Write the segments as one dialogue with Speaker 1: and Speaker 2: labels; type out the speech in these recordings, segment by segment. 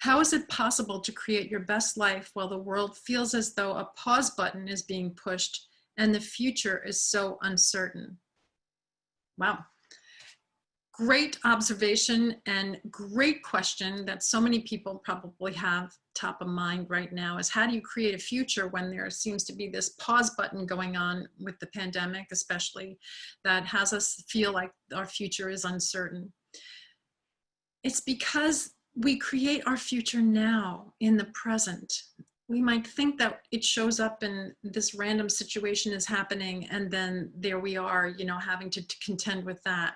Speaker 1: How is it possible to create your best life while the world feels as though a pause button is being pushed and the future is so uncertain? Wow. Great observation and great question that so many people probably have top of mind right now is how do you create a future when there seems to be this pause button going on with the pandemic, especially that has us feel like our future is uncertain. It's because we create our future now in the present. We might think that it shows up in this random situation is happening and then there we are, you know, having to, to contend with that.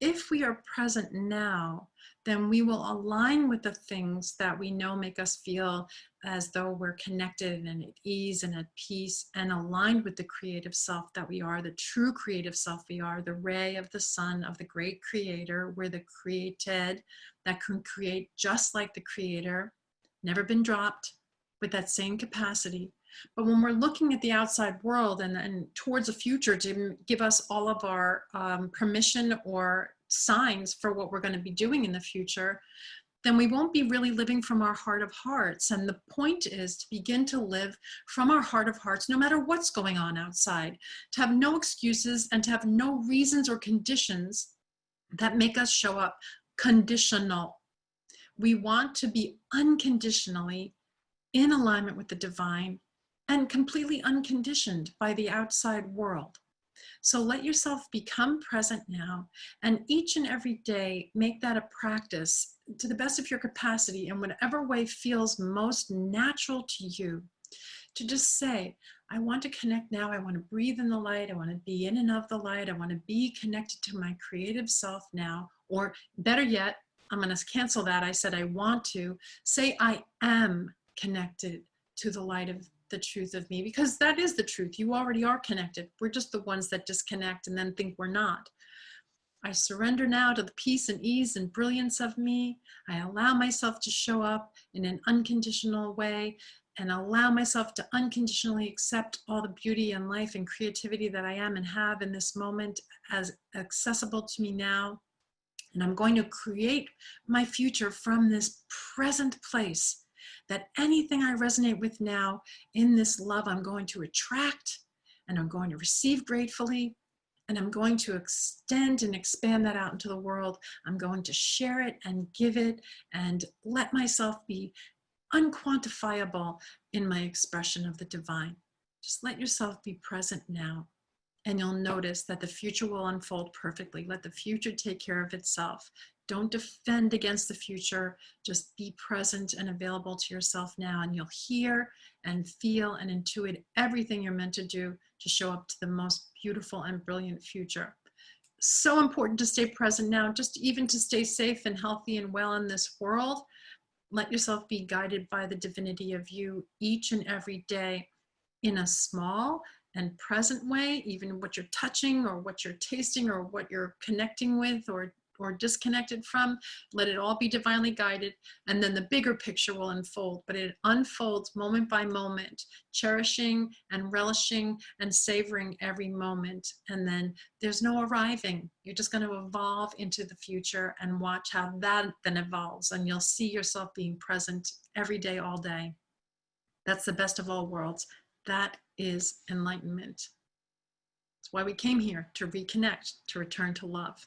Speaker 1: If we are present now, then we will align with the things that we know make us feel as though we're connected and at ease and at peace and aligned with the creative self that we are, the true creative self we are, the ray of the sun of the great creator. We're the created that can create just like the creator, never been dropped with that same capacity. But when we're looking at the outside world and, and towards a future to give us all of our um, permission or signs for what we're going to be doing in the future, then we won't be really living from our heart of hearts. And the point is to begin to live from our heart of hearts, no matter what's going on outside, to have no excuses and to have no reasons or conditions that make us show up conditional. We want to be unconditionally in alignment with the divine and completely unconditioned by the outside world. So let yourself become present now and each and every day make that a practice to the best of your capacity in whatever way feels most natural to you to just say, I want to connect now. I want to breathe in the light. I want to be in and of the light. I want to be connected to my creative self now. Or better yet, I'm going to cancel that. I said I want to. Say I am connected to the light of the truth of me because that is the truth. You already are connected. We're just the ones that disconnect and then think we're not. I surrender now to the peace and ease and brilliance of me. I allow myself to show up in an unconditional way and allow myself to unconditionally accept all the beauty and life and creativity that I am and have in this moment as accessible to me now. And I'm going to create my future from this present place that anything I resonate with now in this love, I'm going to attract and I'm going to receive gratefully and I'm going to extend and expand that out into the world. I'm going to share it and give it and let myself be unquantifiable in my expression of the divine. Just let yourself be present now and you'll notice that the future will unfold perfectly. Let the future take care of itself. Don't defend against the future. Just be present and available to yourself now and you'll hear and feel and intuit everything you're meant to do to show up to the most beautiful and brilliant future. So important to stay present now, just even to stay safe and healthy and well in this world. Let yourself be guided by the divinity of you each and every day in a small and present way, even what you're touching or what you're tasting or what you're connecting with or or disconnected from, let it all be divinely guided, and then the bigger picture will unfold. But it unfolds moment by moment, cherishing and relishing and savoring every moment. And then there's no arriving. You're just going to evolve into the future and watch how that then evolves. And you'll see yourself being present every day, all day. That's the best of all worlds. That is enlightenment. That's why we came here, to reconnect, to return to love.